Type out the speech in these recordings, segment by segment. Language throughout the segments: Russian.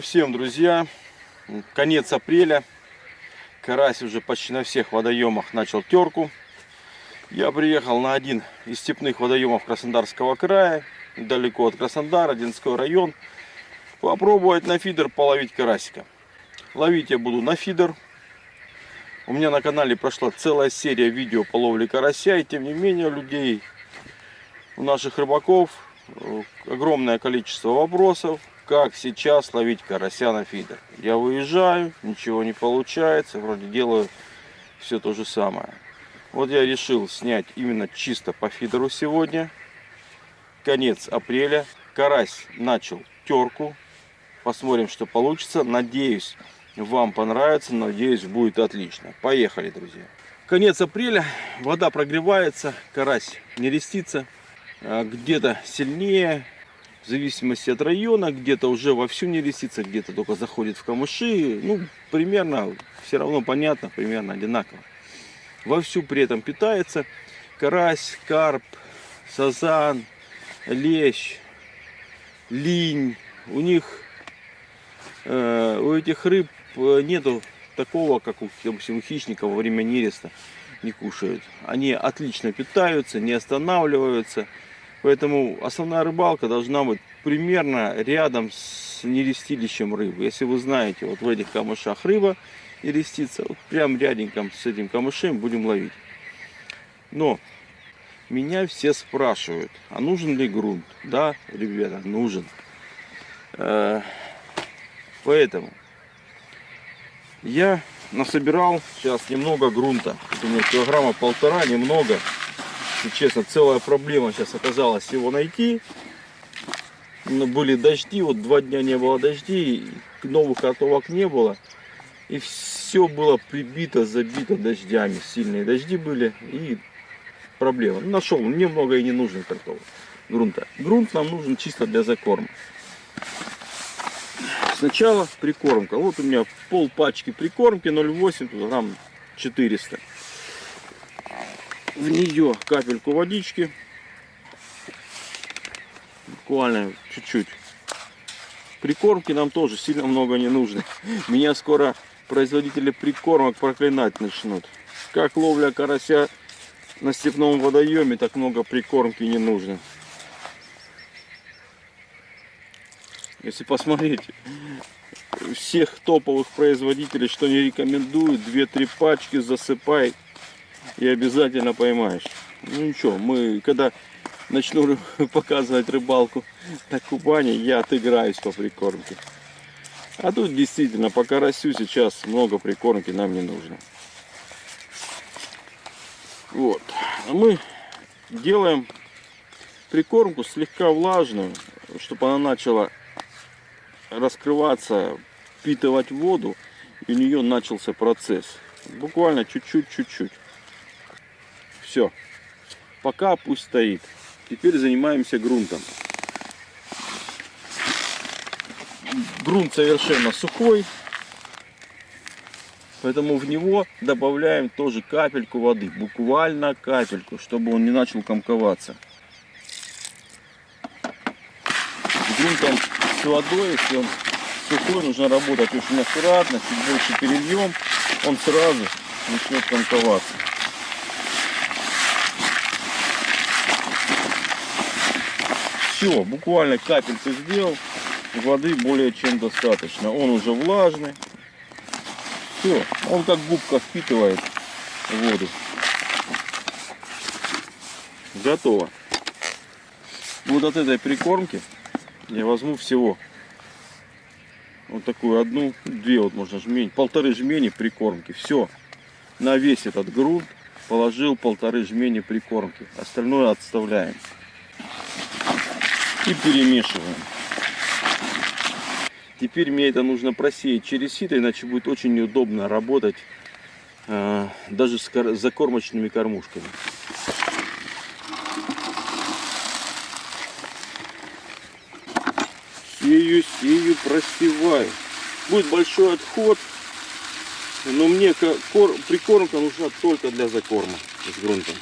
Клево всем, друзья. Конец апреля. Карась уже почти на всех водоемах начал терку. Я приехал на один из степных водоемов Краснодарского края. Далеко от Краснодара, Одинской район. Попробовать на фидер половить карасика. Ловить я буду на фидер. У меня на канале прошла целая серия видео по ловле карася. И тем не менее людей, у наших рыбаков огромное количество вопросов как сейчас ловить карася на фидер. Я выезжаю, ничего не получается, вроде делаю все то же самое. Вот я решил снять именно чисто по фидеру сегодня. Конец апреля. Карась начал терку. Посмотрим, что получится. Надеюсь, вам понравится. Надеюсь, будет отлично. Поехали, друзья. Конец апреля. Вода прогревается. Карась не рестится. А где-то сильнее, в зависимости от района, где-то уже вовсю не лисица, где-то только заходит в камыши. Ну, примерно, все равно понятно, примерно одинаково. Вовсю при этом питается карась, карп, сазан, лещ, линь. У них, э, у этих рыб э, нету такого, как у, допустим, у хищников во время нереста не кушают. Они отлично питаются, не останавливаются. Поэтому основная рыбалка должна быть примерно рядом с нерестилищем рыбы. Если вы знаете, вот в этих камышах рыба нерестится, вот прям ряденьком с этим камышем будем ловить. Но меня все спрашивают, а нужен ли грунт? Да, ребята, нужен. Э, поэтому я насобирал сейчас немного грунта. у меня килограмма полтора, немного. Если честно, целая проблема сейчас оказалась его найти. Но были дожди, вот два дня не было дождей, новых картовок не было. И все было прибито, забито дождями. Сильные дожди были и проблема. Нашел немного и не нужно картовок грунта. Грунт нам нужен чисто для закорма. Сначала прикормка. Вот у меня пол пачки прикормки 0,8 грамм 400 в нее капельку водички. Буквально чуть-чуть. Прикормки нам тоже сильно много не нужно. Меня скоро производители прикормок проклинать начнут. Как ловля карася на степном водоеме, так много прикормки не нужно. Если посмотреть всех топовых производителей, что не рекомендуют, 2-3 пачки засыпай и обязательно поймаешь. Ну ничего, мы когда начну показывать рыбалку на Кубани, я отыграюсь по прикормке. А тут действительно по карасю сейчас много прикормки нам не нужно. Вот. А мы делаем прикормку слегка влажную, чтобы она начала раскрываться, впитывать воду, и у нее начался процесс. Буквально чуть-чуть, чуть-чуть. Все. Пока пусть стоит. Теперь занимаемся грунтом. Грунт совершенно сухой. Поэтому в него добавляем тоже капельку воды. Буквально капельку, чтобы он не начал комковаться. С грунтом с водой, если он сухой, нужно работать очень аккуратно. Чуть больше перельем, он сразу начнет комковаться. Все, буквально капельку сделал, воды более чем достаточно. Он уже влажный. Все, он как губка впитывает воду. Готово. Вот от этой прикормки я возьму всего вот такую одну, две вот можно жмень, полторы жмени прикормки. Все, на весь этот грунт положил полторы жмени прикормки. Остальное отставляем и перемешиваем. Теперь мне это нужно просеять через сито, иначе будет очень неудобно работать э, даже с закормочными кормушками. Сею, сею, просеваю. Будет большой отход, но мне прикормка нужна только для закорма с грунтом.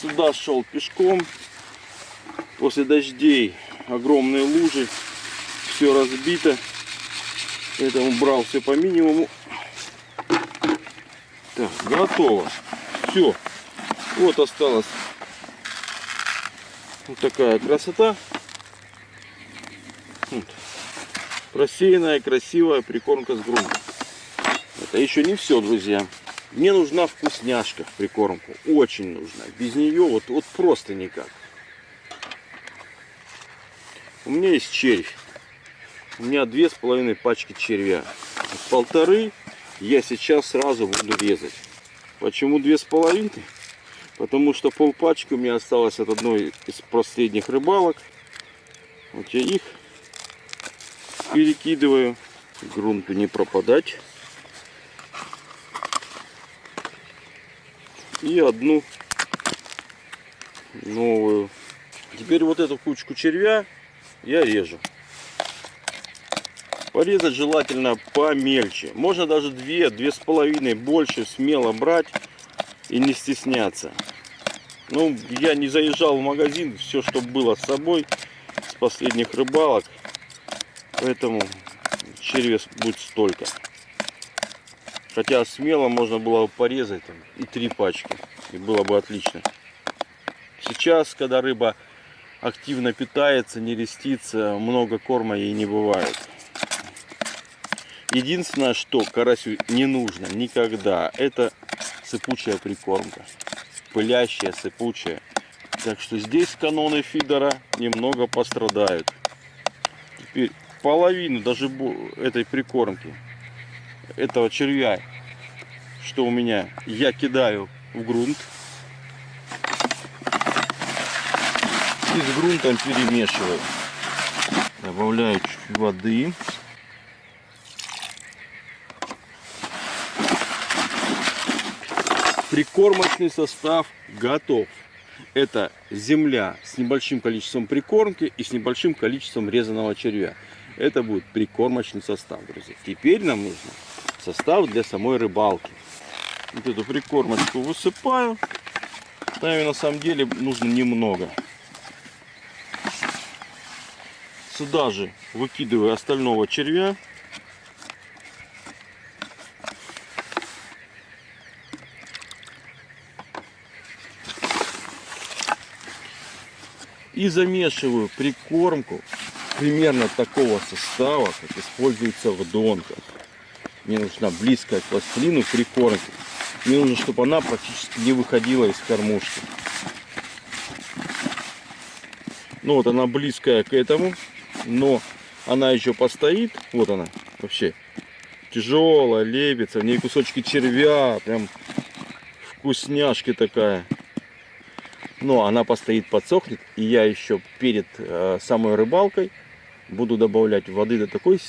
Сюда шел пешком. После дождей огромные лужи. Все разбито. Поэтому брал все по минимуму. Так, готово. Все. Вот осталось вот такая красота. Вот. Просеянная, красивая прикормка с грунтом. Это еще не все, друзья. Мне нужна вкусняшка в прикормку. Очень нужна. Без нее вот, вот просто никак. У меня есть червь. У меня две с половиной пачки червя. Полторы я сейчас сразу буду резать. Почему две с половиной? Потому что полпачки у меня осталось от одной из последних рыбалок. Вот я их перекидываю. Грунту не пропадать. И одну новую. Теперь вот эту кучку червя я режу. Порезать желательно помельче. Можно даже две, две с половиной больше смело брать и не стесняться. Ну, я не заезжал в магазин, все, что было с собой с последних рыбалок. Поэтому червя будет столько. Хотя смело можно было бы порезать там, и три пачки. И было бы отлично. Сейчас, когда рыба активно питается, не рестится, много корма ей не бывает. Единственное, что карасю не нужно никогда, это сыпучая прикормка пылящая, сыпучая. Так что здесь каноны фидера немного пострадают. Теперь половину даже этой прикормки, этого червя, что у меня, я кидаю в грунт. И с грунтом перемешиваю. Добавляю чуть воды. Прикормочный состав готов. Это земля с небольшим количеством прикормки и с небольшим количеством резаного червя. Это будет прикормочный состав, друзья. Теперь нам нужно состав для самой рыбалки. Вот эту прикормочку высыпаю. Там на самом деле нужно немного. Сюда же выкидываю остального червя. И замешиваю прикормку примерно такого состава, как используется в донках. Мне нужна близкая к пластилину прикормка. Мне нужно, чтобы она практически не выходила из кормушки. Ну вот она близкая к этому, но она еще постоит. Вот она вообще тяжелая, лепится. В ней кусочки червя, прям вкусняшки такая но она постоит, подсохнет, и я еще перед э, самой рыбалкой буду добавлять воды до такой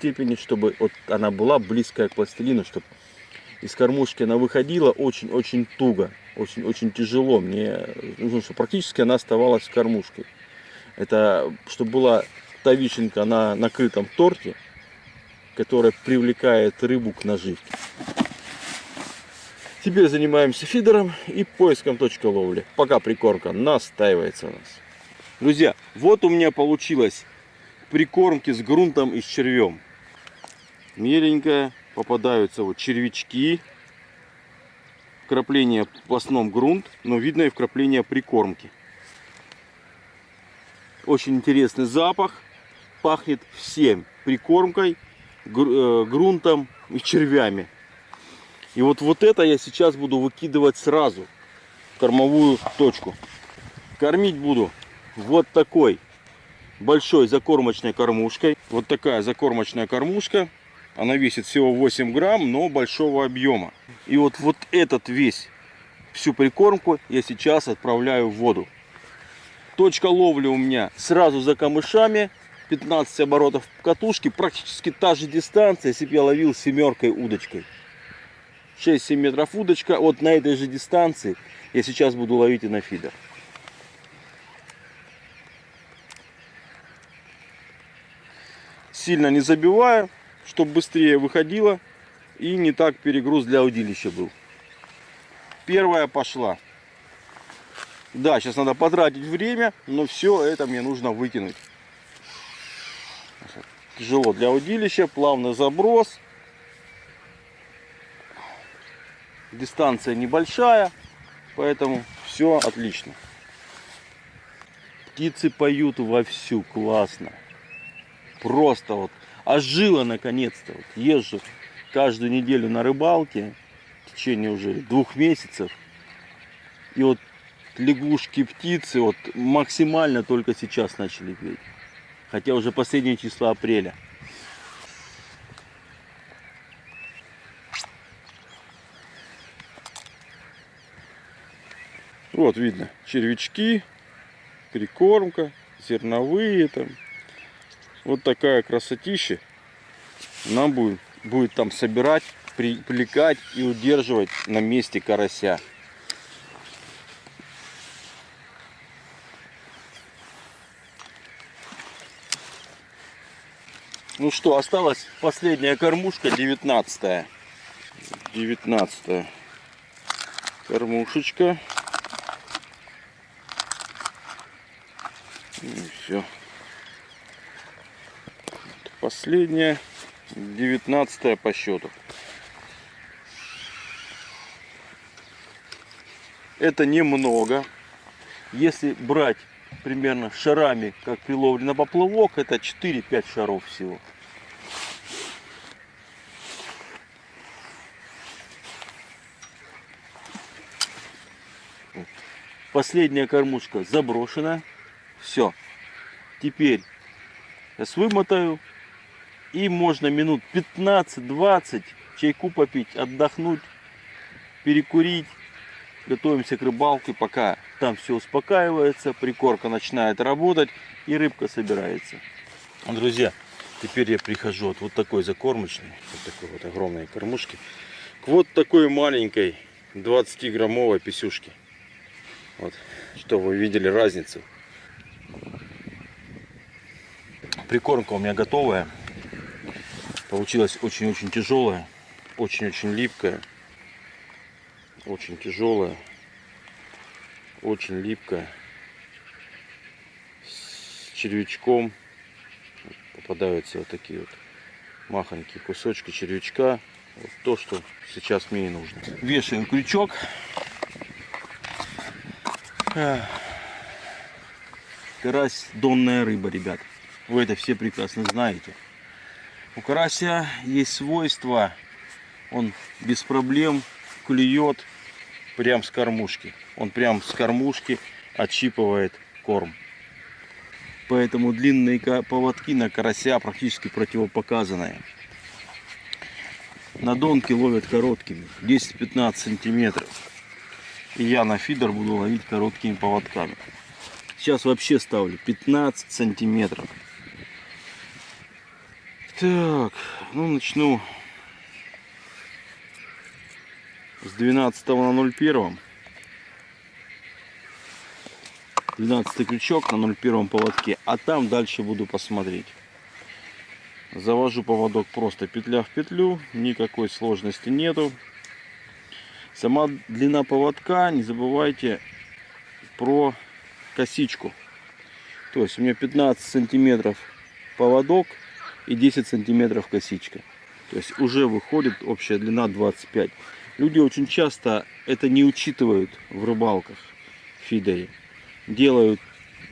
степени, чтобы вот она была близкая к пластилину, чтобы из кормушки она выходила очень-очень туго, очень-очень тяжело. Мне нужно, чтобы практически она оставалась кормушкой. Это чтобы была та вишенка на накрытом торте, которая привлекает рыбу к наживке. Теперь занимаемся фидером и поиском точки ловли. Пока прикормка настаивается у нас. Друзья, вот у меня получилось прикормки с грунтом и с червем. Меленькая, попадаются вот червячки. Вкрапление в основном грунт, но видно и вкрапление прикормки. Очень интересный запах. Пахнет всем прикормкой, э, грунтом и червями. И вот, вот это я сейчас буду выкидывать сразу в кормовую точку. Кормить буду вот такой большой закормочной кормушкой. Вот такая закормочная кормушка. Она весит всего 8 грамм, но большого объема. И вот, вот этот весь, всю прикормку я сейчас отправляю в воду. Точка ловли у меня сразу за камышами. 15 оборотов катушки. Практически та же дистанция, если бы я ловил семеркой удочкой. 6-7 метров удочка. Вот на этой же дистанции я сейчас буду ловить и на фидер. Сильно не забиваю, чтобы быстрее выходило и не так перегруз для удилища был. Первая пошла. Да, сейчас надо потратить время, но все это мне нужно выкинуть. Тяжело для удилища, плавный заброс. Дистанция небольшая, поэтому все отлично. Птицы поют вовсю, классно. Просто вот ожила наконец-то. Вот езжу каждую неделю на рыбалке в течение уже двух месяцев. И вот лягушки, птицы вот максимально только сейчас начали петь. Хотя уже последние числа апреля. Вот видно червячки, прикормка, зерновые там. Вот такая красотища. Нам будет, будет там собирать, привлекать и удерживать на месте карася. Ну что, осталась последняя кормушка, 19 -я. 19 кормушечка. И все. Последняя, 19 по счету. Это немного. Если брать примерно шарами, как при ловле на поплавок, это 4-5 шаров всего. Последняя кормушка заброшена. Все. Теперь сейчас вымотаю. И можно минут 15-20 чайку попить, отдохнуть, перекурить. Готовимся к рыбалке, пока там все успокаивается, прикорка начинает работать и рыбка собирается. Друзья, теперь я прихожу от вот такой закормочной, вот такой вот огромной кормушки, к вот такой маленькой 20-граммовой писюшки. Вот, чтобы вы видели разницу. Прикормка у меня готовая. Получилась очень-очень тяжелая, очень-очень липкая, очень тяжелая, очень липкая, с червячком. Попадаются вот такие вот махонькие кусочки червячка. Вот то, что сейчас мне и нужно. Вешаем крючок. Карась донная рыба, ребят. Вы это все прекрасно знаете. У карася есть свойство, он без проблем клюет прям с кормушки. Он прям с кормушки отщипывает корм. Поэтому длинные поводки на карася практически противопоказанные. На донки ловят короткими, 10-15 сантиметров. И я на фидер буду ловить короткими поводками. Сейчас вообще ставлю 15 сантиметров. Так, ну начну с 12 на 01. 12 крючок на 01 поводке, а там дальше буду посмотреть. Завожу поводок просто петля в петлю, никакой сложности нету. Сама длина поводка, не забывайте про косичку. То есть у меня 15 сантиметров поводок, и 10 сантиметров косичка. То есть уже выходит общая длина 25. Люди очень часто это не учитывают в рыбалках фидере. Делают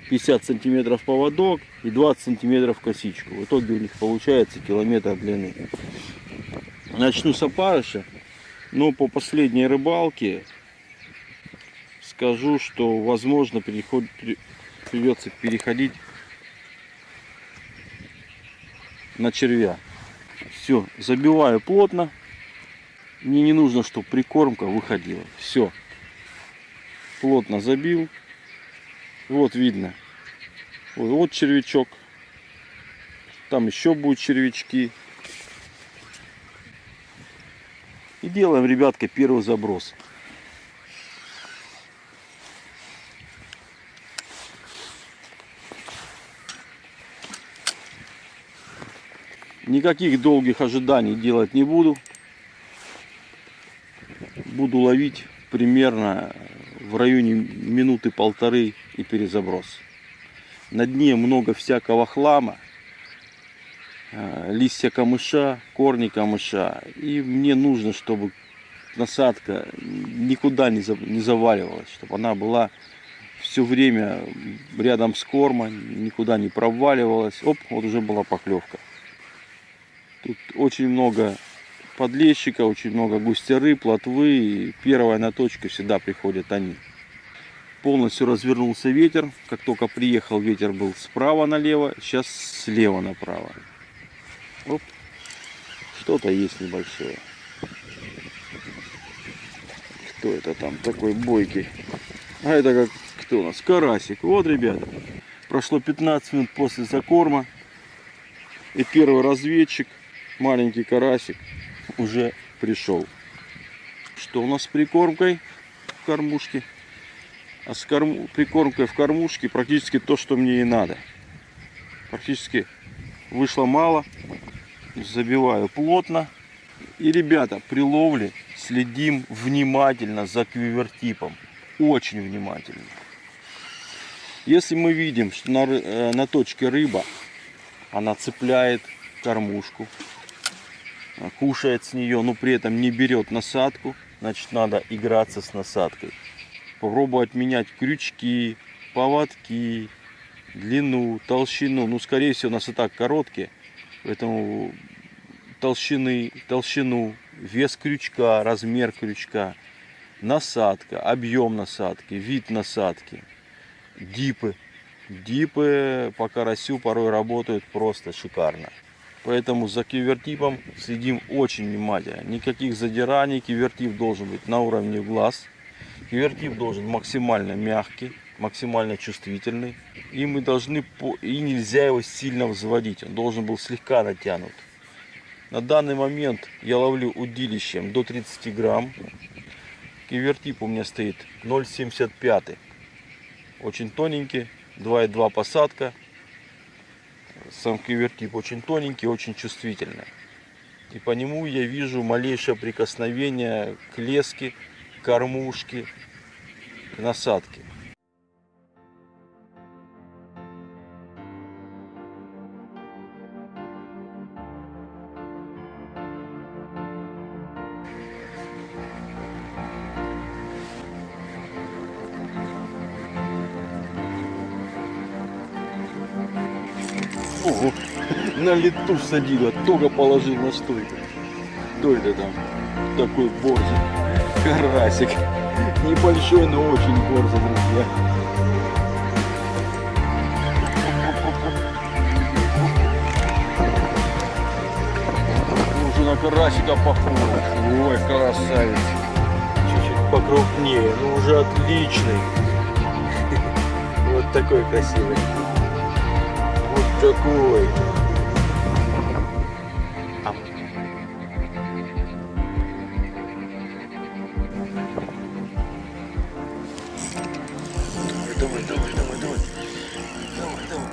50 сантиметров поводок и 20 сантиметров косичку. В итоге у них получается километр длины. Начну с опарыша. Но по последней рыбалке скажу, что возможно переход, придется переходить на червя. Все, забиваю плотно. Мне не нужно, чтобы прикормка выходила. Все. Плотно забил. Вот видно. Вот, вот червячок. Там еще будут червячки. И делаем, ребятка, первый заброс. Никаких долгих ожиданий делать не буду. Буду ловить примерно в районе минуты полторы и перезаброс. На дне много всякого хлама, э, листья камыша, корни камыша. И мне нужно, чтобы насадка никуда не за- не заваливалась, чтобы она была все время рядом с кормом, никуда не проваливалась. Оп, вот уже была поклевка. Тут очень много подлещика, очень много густеры, плотвы. И первая на точку всегда приходят они. Полностью развернулся ветер. Как только приехал, ветер был справа налево, сейчас слева направо. Что-то есть небольшое. Кто это там такой бойкий? А это как кто у нас? Карасик. Вот, ребята. Прошло 15 минут после закорма. И первый разведчик, маленький карасик, уже пришел. Что у нас с прикормкой в кормушке? А с корм... прикормкой в кормушке практически то, что мне и надо. Практически вышло мало. Забиваю плотно. И, ребята, при ловле следим внимательно за квивертипом. Очень внимательно. Если мы видим, что на, э, на точке рыба, она цепляет кормушку, кушает с нее, но при этом не берет насадку, значит надо играться с насадкой. Попробовать менять крючки, поводки, длину, толщину. Ну, скорее всего, у нас и так короткие, поэтому толщины, толщину, вес крючка, размер крючка, насадка, объем насадки, вид насадки, дипы. Дипы по карасю порой работают просто шикарно. Поэтому за кивертипом следим очень внимательно. Никаких задираний. Кивертип должен быть на уровне глаз. Кивертип должен максимально мягкий, максимально чувствительный. И мы должны и нельзя его сильно взводить. Он должен был слегка натянут. На данный момент я ловлю удилищем до 30 грамм. Кивертип у меня стоит 0,75. Очень тоненький, 2,2 посадка. Сам кивертип очень тоненький, очень чувствительный. И по нему я вижу малейшее прикосновение к леске, к кормушке, к насадке. Ого, на лету садила, только положил на стойку. Кто это там? Такой борзый. Карасик. Небольшой, но очень борзый, друзья. Уже на карасика похож. Ой, красавец. Чуть-чуть покрупнее, но уже отличный. Вот такой красивый. Такой. Ам. Давай, давай, давай, давай. Давай, давай.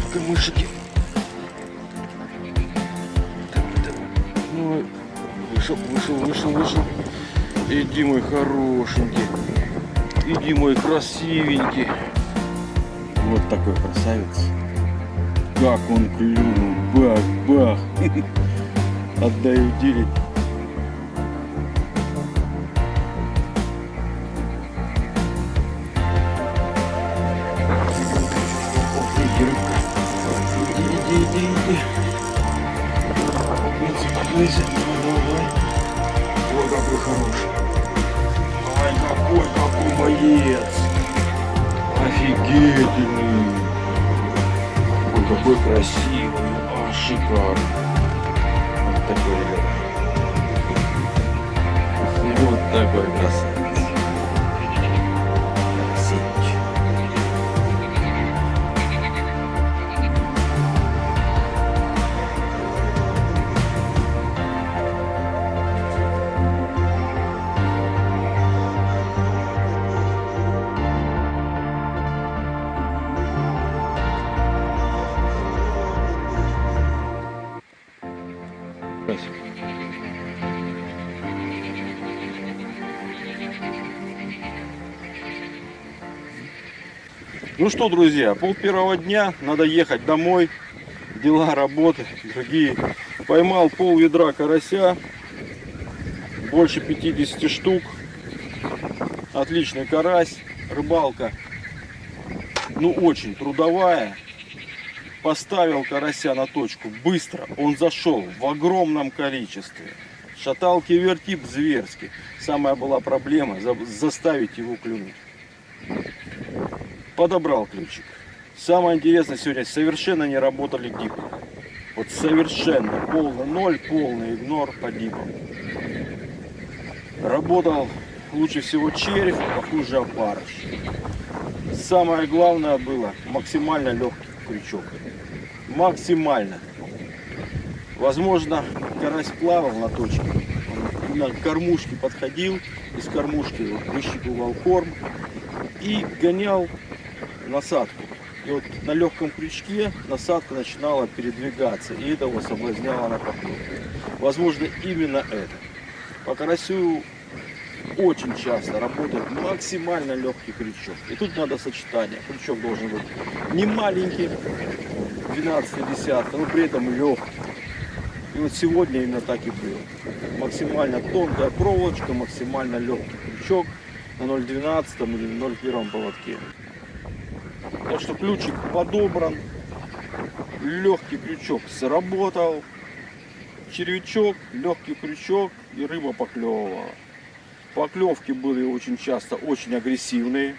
В камышике. Давай, давай. Ну, вышел, вышел, вышел, вышел. Иди, мой хорошенький. Иди, мой красивенький. Вот такой красавец. Как он клюнул. Бах, бах. Отдаю делить. Иди, рыбка. Иди, иди, иди, иди. Цепляйся, цепляйся. Давай, давай. Ой, какой хороший. Ай, какой, какой боец. Офигительный. Ой, какой красивый. А, шикарно. Вот такой, ребята. Вот такой красавец. Ну что, друзья, пол первого дня, надо ехать домой. Дела, работы, другие. Поймал пол ведра карася, больше 50 штук. Отличный карась, рыбалка, ну очень трудовая. Поставил карася на точку быстро, он зашел в огромном количестве. Шаталки вертип зверски. Самая была проблема за- заставить его клюнуть. Подобрал ключик. Самое интересное сегодня, совершенно не работали дипы. Вот совершенно полный ноль, полный игнор по дипам. Работал лучше всего червь, похуже опарыш. Самое главное было максимально легкий крючок. Максимально. Возможно, карась плавал на точке. На кормушке подходил, из кормушки выщипывал корм и гонял насадку. И вот на легком крючке насадка начинала передвигаться, и это его соблазняло на поклевку. Возможно, именно это. По карасю очень часто работает максимально легкий крючок. И тут надо сочетание. Крючок должен быть не маленький, 12 десятка, но при этом легкий. И вот сегодня именно так и было. Максимально тонкая проволочка, максимально легкий крючок на 0,12 или 0,1 поводке. Так что ключик подобран, легкий крючок сработал, червячок, легкий крючок и рыба поклевывала. Поклевки были очень часто очень агрессивные.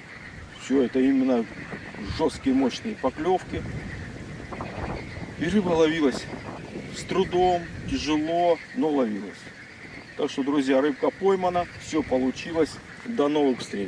Все это именно жесткие мощные поклевки. И рыба ловилась с трудом, тяжело, но ловилась. Так что, друзья, рыбка поймана, все получилось. До новых встреч.